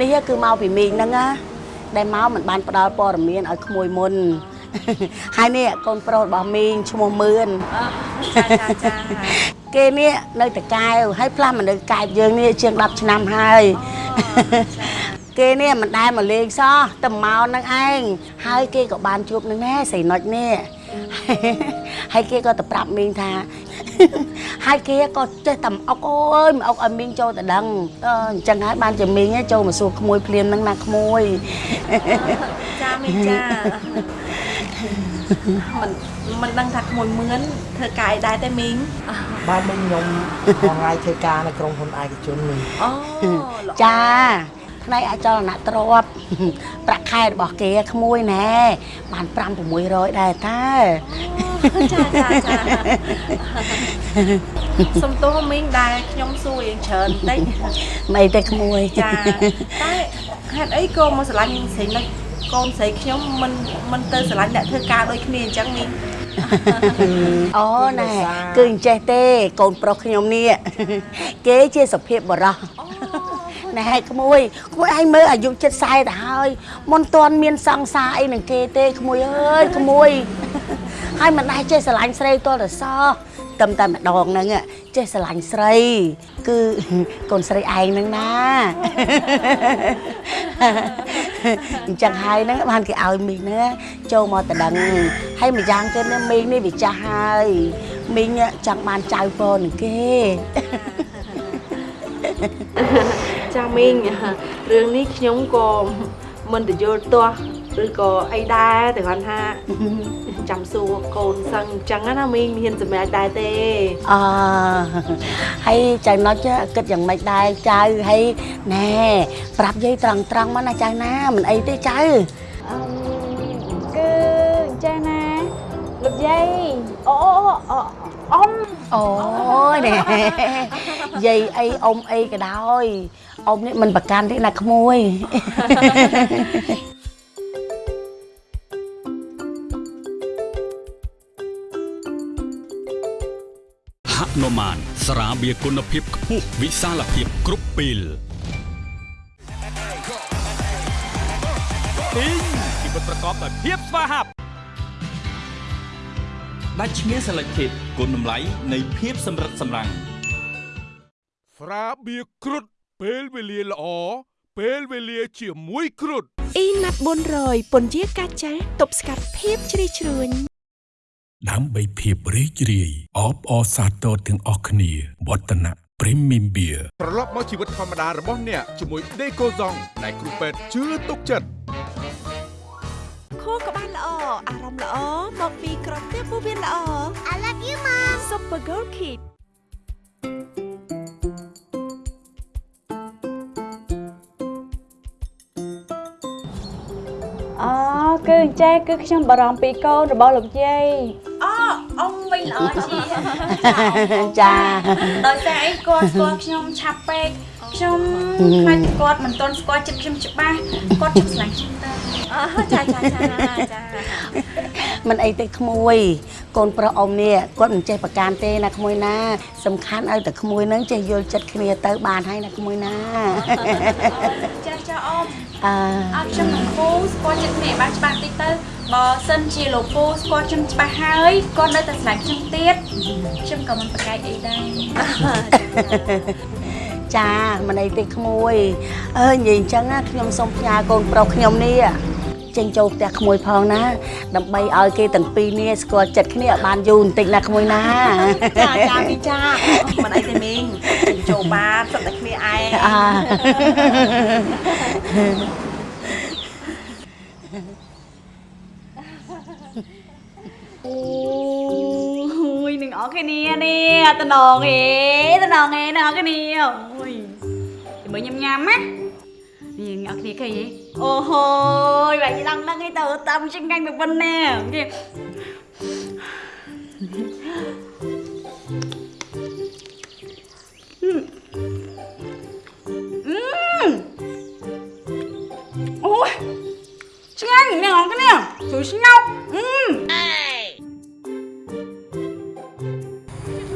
នេះគឺមកពីមីងហ្នឹងណាដែលមកមិនបានផ្ដល់ព័ត៌មានឲ្យក្មួយមុន ហើយនេះកូនប្រុសរបស់មីងឈ្មោះមឿនចាចាចាគេនេះនៅតកែវហើយផ្លាស់មកនៅកែបយើងនេះជាង10ឆ្នាំហើយគេនេះមិនដែលមកលេងសោះតែមកនឹងឯងហើយគេក៏បានជួបនឹងណែស្រីណុចនេះហើយគេក៏ទៅប្រាប់មីងថាហើយគេក៏ចេះតែមកអុកអើយមកអុកឲ្យមីងចូលទៅដឹងអឺអញ្ចឹងហើយបានជាមីងឯងចូលមកសួរក្មួយភ្លាមហ្នឹងណាក្មួយចាមីងចា មិនមិនដឹងថាក្មួយមឿនធ្វើការអីដែរទេមីងបាទមិញខ្ញុំថ្ងៃថ្ងៃធ្វើការនៅក្រុមហ៊ុនឯកជននេះអូចាផ្នែកអចលនទ្រព្យប្រាក់ខែរបស់គេក្មួយណែបាន5 600ដែរតាចាចាចាសុំទោសមីងដែលខ្ញុំសួររៀងច្រើនបន្តិចមិនអីទេក្មួយចាតែហេតុអីក៏មកស្រឡាញ់ស្រីនិច កូនស្រីខ្ញុំមិនមិនទៅស្រឡាញ់អ្នកធ្វើការដូចគ្នាអញ្ចឹងមីងអូណែគឺអញ្ចេះទេ កូនប្រុសខ្ញុំនេះគេជាសុភាពបរោះណែក្មួយក្មួយឯងមើលអាយុចិត្ត40ទៅហើយមិនទាន់មានសង្សារអីនឹងគេទេក្មួយអើយក្មួយហើយមិនដែរចេះស្រឡាញ់ស្រីទាល់តែសោះ តែតែម្ដងហ្នឹងចេះស្រឡាញ់ស្រី គឺកូនស្រីឯងហ្នឹងណាអញ្ចឹងហើយហ្នឹងបានគេឲ្យមីងហ្នឹងចូលមកតដឹងហើយម្យ៉ាងទៀតនេះមីងនេះវាចាស់ហើយមីងចង់បានចៅពរនឹងគេចាមីងរឿងនេះខ្ញុំក៏មិនទៅយល់ទាស់ ឬក៏អីដែរតែគាត់ថាចាំសួរកូនសឹងអញ្ចឹងណាមីងមានសម្រាប់ដែរទេអឺហើយចៅណុចគិតយ៉ាងម៉េចដែរចៅហើយណែប្រាប់យាយត្រង់ត្រង់មកណាចៅណាមិនអីទេចៅគឺចេះណាលោកយាយអូអូអ៊ំអូយណែយាយអីអ៊ំអីក៏ដោយអ៊ំនេះមិនប្រកាន់ទេណាក្មួយ មាន ស្រាបៀរគុណភាពខ្ពស់វិសាលភាពគ្រប់ពេលពីងជីវិតប្រកបដោយភាពស្វាហាប់ដាច់ឈ្មោះ Selected គុណតម្លៃនៃភាពសម្រិតសម្រាំងស្រាបៀរគ្រុតពេលវេលាល្អពេលវេលាជាមួយគ្រុតអ៊ីណាត់400ពន្យាកាចាស់ទប់ស្កាត់ភាពជ្រីជ្រួញ ដើម្បីភាពរីករាយអបអរសាទរទាំងអស់គ្នាវឌ្ឍនៈ Premium Beer ត្រឡប់មកជីវិតធម្មតារបស់អ្នកជាមួយដេកូសុងដែលគ្រូពេទ្យជឿទុកចិត្តខួរក្បាលល្អអារម្មណ៍ល្អមកពីក្រពះពោះវៀនល្អ I love you mom Super Gold Kid អូគឺអញ្ចេះគឺខ្ញុំបារម្ភពីកូនរបស់លោកយាយ អូអ៊ំវិញល្អជាចាដោយសារអីគាត់ស្គាល់ខ្ញុំឆាប់ពេកខ្ញុំខ្លាចគាត់មិនទាន់ស្គាល់ចិត្តខ្ញុំច្បាស់គាត់ជិះស្លាញ់ខ្ញុំទៅអូចាចាចាចាមិនអីទេក្មួយ កូនប្រុសអ៊ំនេះគាត់មិនចេះប្រកាន់ទេណាក្មួយណា សំខាន់ឲ្យតែក្មួយនឹងចេះយល់ចិត្តគ្នាទៅបានហើយណាក្មួយណាចាចាអ៊ំអើអត់ខ្ញុំនឹងពូស្គាល់ចិត្តគ្នាបានច្បាស់តិចទៅ បើសិនជាលោកពូស្គាល់ខ្ញុំច្បាស់ហើយគាត់នៅតែស្លាញ់ខ្ញុំទៀតខ្ញុំក៏មិនប្រកែកអីដែរចាមិនអីទេក្មួយអើនិយាយអញ្ចឹងណាខ្ញុំសូមផ្ញើកូនប្រុសខ្ញុំនេះចេញចូលផ្ទះក្មួយផងណា ដើម្បីឲ្យគេទាំងពីរនេះស្គាល់ចិត្តគ្នាឲ្យបានយូរបន្តិចណាក្មួយណាចាចាមីងចាមិនអីទេមីងចូលបានសុទ្ធតែគ្នាឯង អាអូយនឹងអរគ្នានេះតំណងអេតំណងអេនឹងអរគ្នាអូយមើលញ៉ាំញ៉ាំណានេះអ្នកគ្នាគេអូហូយបែរជា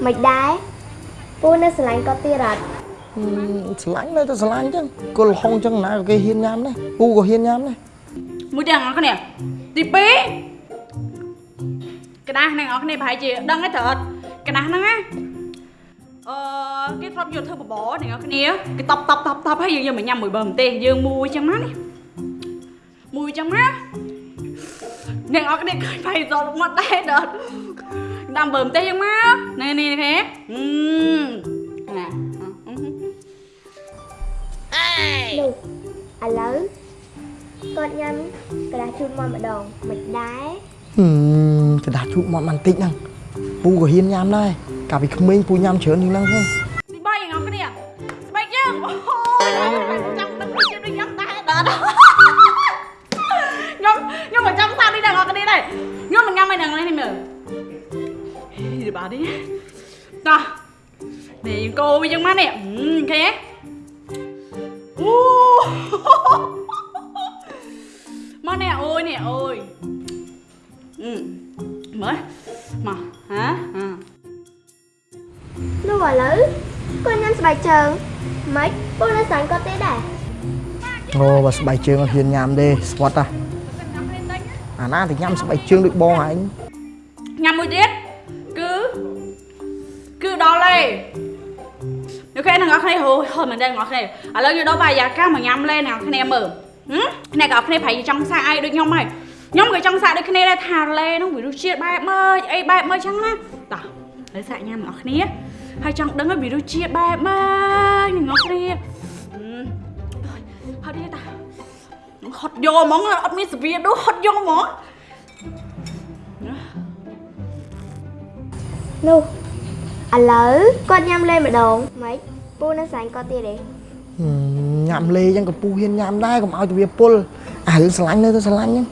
មិនដែរពូនៅស្រឡាញ់គាត់ទៀតអត់ស្រឡាញ់នៅតែស្រឡាញ់ចឹងគុលហុងចឹងណាគេហ៊ានញ៉ាំដែរពូក៏ហ៊ានញ៉ាំដែរមួយទៀតអង្គគ្នាទី2ក្តាស់ហ្នឹងអង្គគ្នាប្រហែលជាដឹងហើយត្រូវអត់ក្តាស់ហ្នឹងណាអឺគេធ្លាប់យកធ្វើបបរអ្នកគ្នាគេតបតបតបតបហើយយើងយកមកញ៉ាំមួយបើម្ទេសយើងមួយចឹងណានេះមួយចឹងណាអ្នកអរគ្នាឃើញផៃសល់មាត់ដែរដល់ដាំបើម្ទេសចឹងមក នេះនេះគេអឺណា លោកឥឡូវគាត់ញ៉ាំក្រាស់ជូនមកម្ដងមិនដែរ ហឹមกระดาษជូតមាត់បន្តិចហ្នឹងពូក៏ហ៊ានញ៉ាំដែរកាលពីក្មេងពូញ៉ាំច្រើនជាងហ្នឹងហ្នឹង បាយនេះតោះនេះកោវាយ៉ាងម៉ានេះឃើញទេអូមកនេះអូយនេះអូយអឺមើលមកហាហានោះឥឡូវគាត់ញ៉ាំស្បែកជើងម៉េចពូនៅស្រាញ់គាត់ទេដែរអូបើស្បែកជើងអត់ហ៊ានញ៉ាំទេស្វត់ហ่ะអាណាទៅញ៉ាំស្បែកជើងដូចបងឯងញ៉ាំមួយទៀត គ្នាហូហូមែនទេអ្នកនរគ្នាឥឡូវយកដល់បាយយ៉ាកាមកញ៉ាំលេអ្នកនរគ្នាមើលហឹមអ្នកនរគ្នាប្រហែលជាចង់សាកអីដូចខ្ញុំហើយខ្ញុំក៏ចង់សាកដូចគ្នាដែរថាលេនោះវារសជាតិបែបម៉េចអីបែបម៉េចចឹងណាតោះហើយសាកញ៉ាំអ្នកនរគ្នាហើយចង់ដឹងហើយវារសជាតិបែបម៉េចអ្នកនរគ្នាហត់ទេតាហត់យកហ្មងអត់មានសវាដូចហត់យកហ្មងនោះឥឡូវគាត់ញ៉ាំលេម្ដងម៉េច ពូនៅស្រាញ់គាត់ទៀតទេហឹមញ៉ាំលេអញ្ចឹងក៏ពូហ៊ានញ៉ាំដែរកុំឲ្យទៅវាពុលអារឿងស្រឡាញ់នៅទៅស្រឡាញ់ហ្នឹង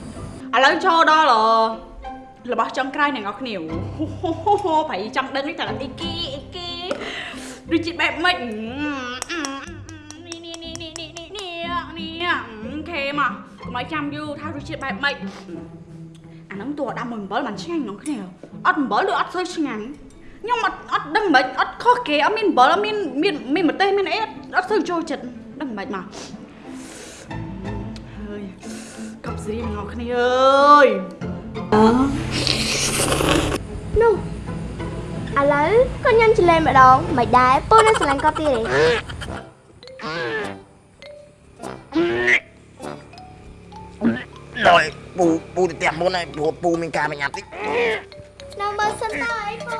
ឥឡូវចូលដល់របស់ចុងក្រោយអ្នកនរគ្នាប្រៃចង់ដឹងនេះតើអីគីអីគីដូចជាបែបម៉េចនេះនេះនេះនេះនេះនេះនេះខេមកកុំឲ្យចាំយូរថារសជាតិបែបម៉េចអាហ្នឹងតួដាំមួយអំបិលមិនឆ្ងាញ់អ្នកគ្នាអត់អំបិលឬអត់សូវឆ្ងាញ់ ខ្ញុំអត់អត់ដឹងមិនអត់ខុសគេអត់មានអំបិលអត់មានមានមានម្ទេសមានអីអត់សូវចូលចិត្តដឹងមិនមកហើយកប់ស្រីអ្នកគ្នាអើយនោះឥឡូវគាត់ញ៉ាំចលេម្ដងមិនដែរពូនៅស្រាញ់គាត់ទៀតទេដល់ពូពូទៅផ្ទះមុនហើយព្រោះពូមានការបញ្ញត្តិតិច នៅមើលសិនតើអីពូ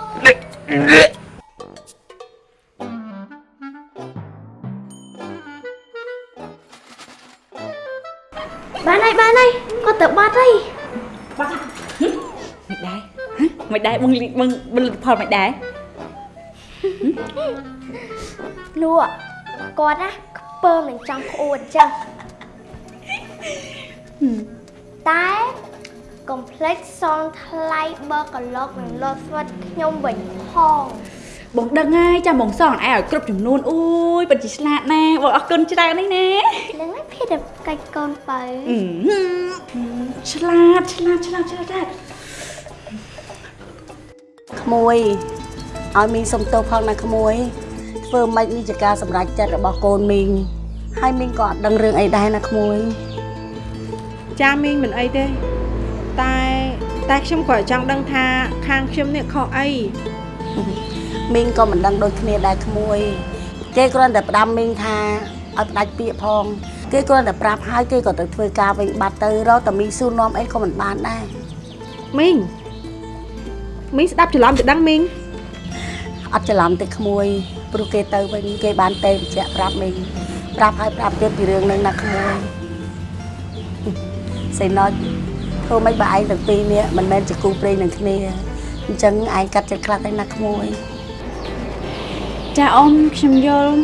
បានហើយបានហើយគាត់ទៅបាត់ហើយមិនដែរមិនដែរបងបងបងលទ្ធផលមិនដែរលក់គាត់ណាខ្ពើមនឹងចង់ក្អួតអញ្ចឹងតែ កុំភ្លេចសងថ្លៃបើកឡុកនឹងលត់ស្វិតខ្ញុំវិញផងបងដឹងហើយចាំបងសងឯងឲ្យគ្រប់ចំនួនអូយពិតជាឆ្លាតណាស់បងអរគុណច្រើននេះណានឹងឯងភេទតែកាច់កូនបើឆ្លាតឆ្លាតឆ្លាតឆ្លាតក្មួយឲ្យមីងសុំទោសផងណាក្មួយធ្វើម៉េចនេះជាការសម្រេចចិត្តរបស់កូនមីងហើយមីងក៏អត់ដឹងរឿងអីដែរណាក្មួយចាមីងមិនអីទេ តែតែខ្ញុំក៏ចង់ដឹងថាខាងខ្ញុំនេះខុសអីមីងក៏មិនដឹងដូចគ្នាដែរក្មួយ គេគ្រាន់តែផ្ដាំមីងថាឲ្យផ្ដាច់ពាក្យផងគេគ្រាន់តែប្រាប់ហើយគេក៏ទៅធ្វើការវិញបាត់ទៅរកតែមីងស៊ូនាំអីក៏មិនបានដែរមីងមីងស្ដាប់ច្រឡំទៅដឹងមីងអត់ច្រឡំទេក្មួយព្រោះគេទៅវិញគេបានទេបញ្ជាក់ប្រាប់មីងប្រាប់ហើយប្រាប់ទៀតពីរឿងហ្នឹងណាក្មួយសេណុច ធ្វើម៉េចបើឯងទាំងពីរនេះមិនមែនជាគូព្រេងនឹងគ្នាអញ្ចឹងឯងកាត់ចិត្តខ្លះទៅណាក្មួយចាអ៊ំខ្ញុំយល់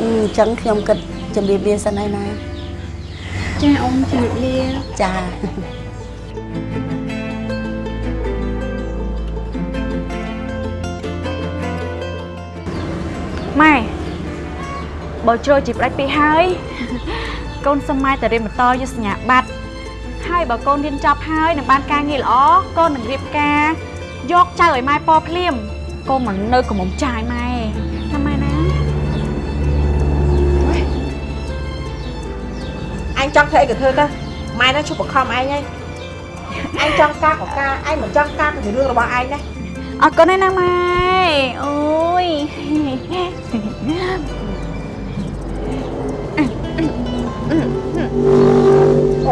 អឺអញ្ចឹងខ្ញុំគិតជំរាបលាសិនហើយណាចាអ៊ំជំរាបលាចាម៉ែបើជ្រុលជីផ្ដាច់ពីហើយកូនសុំម៉ែទៅរៀនបន្តយកសញ្ញាបត្រ ហើយបើកូនរៀនចប់ហើយនឹងបានការងារល្អកូននឹងរៀបការយកចៅឲ្យម៉ែប៉ភ្លាមកូនមិននៅកំមុំចាយម៉ែថាម៉ែណាអញចង់ធ្វើអីក៏ធ្វើទៅម៉ែនៅជប់បង្ខំឯងហើយអញចង់ការក៏ការឯងមិនចង់ការក៏ជារឿងរបស់ឯងដែរអរគុណណាស់ណាម៉ែអូយ ចា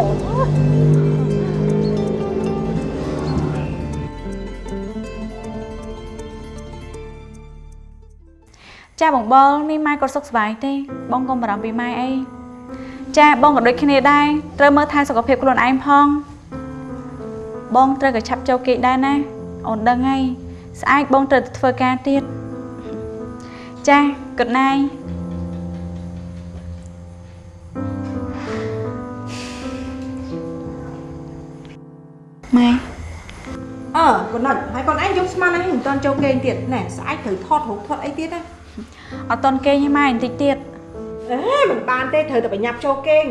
បងបងនេះម៉ែក៏សុខសប្បាយទេ បងកុំបារម្ភពីម៉ែអីចាបងក៏ដូចគ្នាដែរត្រូវមើលថែសុខភាពខ្លួនឯងផងបបងត្រូវក៏ឆាប់ចូលគេដែរណាអូនដឹងហើយស្អែកបងត្រូវទៅធ្វើការទៀតចាគិត អើកូនណាច់ហើយកូនឯងយកស្មានឯងមិនទាន់ចូលគេងទៀតណែស្អែកត្រូវថតរូបថតអីទៀតណាអត់តន់គេងទេម៉ែបន្តិចទៀតអេមិនបានទេត្រូវតែបញ្ញាប់ចូលគេង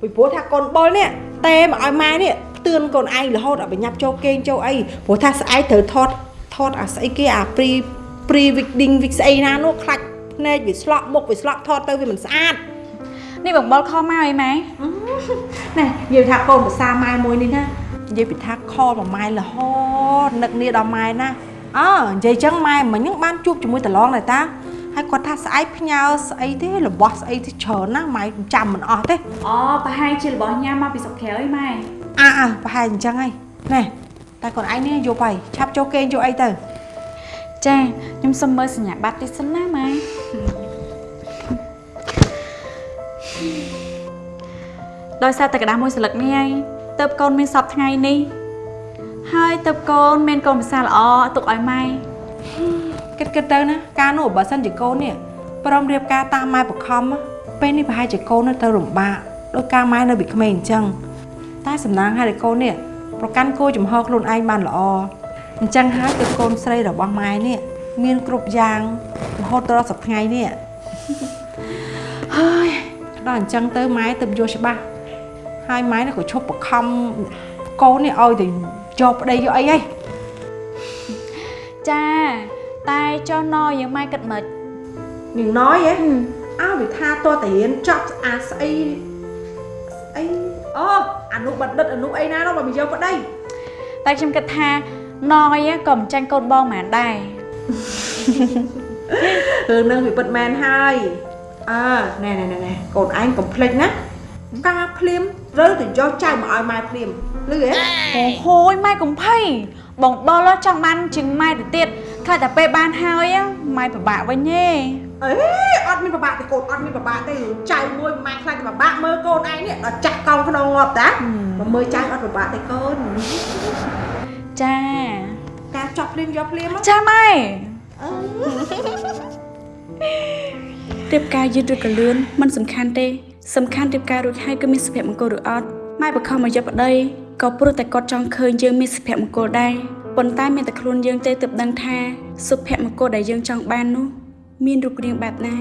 ពីព្រោះថាកូនបុលនេះទេមកឲ្យម៉ែនេះផ្ទឿនកូនឯងរហូតឲ្យបញ្ញាប់ចូលគេងចូលអីព្រោះថាស្អែកត្រូវថតថតអាស្អីគេអា pre pre wedding វិកស្អីណានោះខ្លាច់ភ្នែកវាស្លក់មុខវាស្លក់ថតទៅវាមិនស្អាតនេះបងបុលខំមកអីម៉ែណែនិយាយថាកូនភាសាម៉ែមួយនេះណានិ យាយពីថាខលមួយម៉ែរហូតនឹកនេះដល់ម៉ែណាអើនិយាយចឹងម៉ែមិញហ្នឹងបានជួបជាមួយតឡងដែរតាហើយគាត់ថាស្អែកផ្ញើស្អីទេរបស់ស្អីទេច្រើនណាស់ម៉ែចាំមិនអស់ទេ អូប្រហែលជារបស់ញ៉ាំមកពីស្រុកក្រៅអីម៉ែ អើអើប្រហែលអញ្ចឹងហើយណែតែកូនឯងនេះយកទៅឆាប់ចូលគេងយកអីទៅ ចាខ្ញុំសុំមើលសញ្ញាបត្រតិចសិនណាម៉ែដោយសារតែกระดาษមួយស្លឹកនេះហើយ ទៅកូនមានសពថ្ងៃនេះ ហើយទៅកូនមានកូនភាសាល្អទុកឲ្យម៉ែគិតគិតទៅណាការនោះបើសិនជាកូននេះព្រមរៀបការតាមម៉ែបខំពេលនេះប្រហែលជាកូននៅទៅរំបាកដោយការម៉ែនៅពីក្មេងអញ្ចឹងតែសំណាងហើយកូននេះប្រកាន់គោចំហខ្លួនឯងបានល្អអញ្ចឹងហើយទៅកូនស្រីរបស់ម៉ែនេះមានគ្រប់យ៉ាងរហូតដល់សប្តាហ៍ថ្ងៃនេះហើយដល់អញ្ចឹងទៅម៉ែទៅយល់ច្បាស់ ហើយម៉ែនេះក៏ឈប់បខំកូននេះឲ្យទៅយកប្តីយកអីហីចាតែចុះណយើងម៉ែគិតមិននាងណយហ៎អើវាថាតើតារៀនចប់អាស្អីស្អីអូអនុបណ្ឌិតអនុអីណានោះបើមិនយកប្តីតែខ្ញុំគិតថាណយក៏មិនចាញ់កូនបងហ្មងដែររឿងនឹងវាពិតមែនហើយអើណែណែណែណែកូនឯងកុំភ្លេចណាការភ្លាម ត្រូវទៅយកចៅមកឲ្យម៉ែភ្លាមលឺហ៎អូហូយម៉ែកំភៃបងបលចង់បានជាងម៉ែទៅទៀតខ្លាចតែពេលបានហើយម៉ែពិបាកវិញទេអេអត់មានប្របាក់ទេកូនអត់មានប្របាក់ទេចៅមួយម៉ែខ្លាចតែប្របាក់មើលកូនឯងនេះដល់ចាស់កោងក្នុងងាប់តាមកមើលចៅអត់ប្របាក់ទេកូនចាការចប់ភ្លាមយកភ្លាមចាម៉ែរៀបការយឺតឬក៏លឿនมันសំខាន់ទេ សំខាន់រៀបការរួចហើយគឺមានសុភមង្គលឬអត់ម៉ែបខំមកយកប្តីក៏ព្រោះតែគាត់ចង់ឃើញយើងមានសុភមង្គលដែរប៉ុន្តែមានតែខ្លួនយើងទេទើបដឹងថាសុភមង្គលដែលយើងចង់បាននោះមានរូបរាងបែបណា